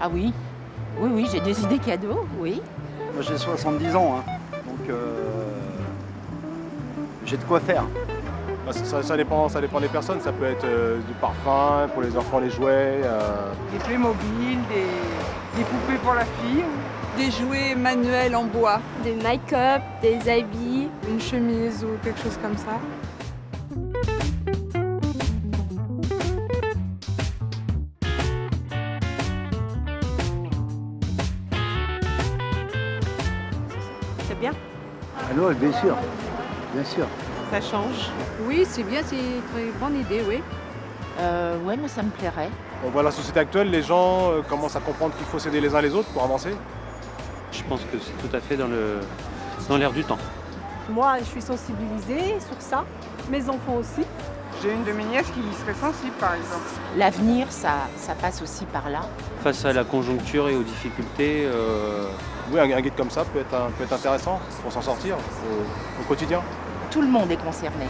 Ah oui, oui, oui, j'ai des idées cadeaux, oui. Moi j'ai 70 ans, hein, donc euh, j'ai de quoi faire. Bah, ça, ça dépend, ça dépend des personnes, ça peut être euh, du parfum, pour les enfants les jouets. euh, Des Playmobil, des, des poupées pour la fille, Des jouets manuels en bois. Des make-up, des habits. une chemise ou quelque chose comme ça. Bien. Alors bien sûr, bien sûr. Ça change. Oui, c'est bien, c'est une très bonne idée, oui. Euh, ouais, mais ça me plairait. On voit la société actuelle, les gens euh, commencent à comprendre qu'il faut s'aider les uns les autres pour avancer. Je pense que c'est tout à fait dans le dans l'air du temps. Moi, je suis sensibilisée sur ça. Mes enfants aussi. J'ai une de mes nièces qui y serait sensible par exemple. L'avenir, ça, ça passe aussi par là. Face à la conjoncture et aux difficultés, euh, Oui, un, un guide comme ça peut être, un- peut être intéressant pour s'en sortir au- au quotidien. Tout le monde est concerné.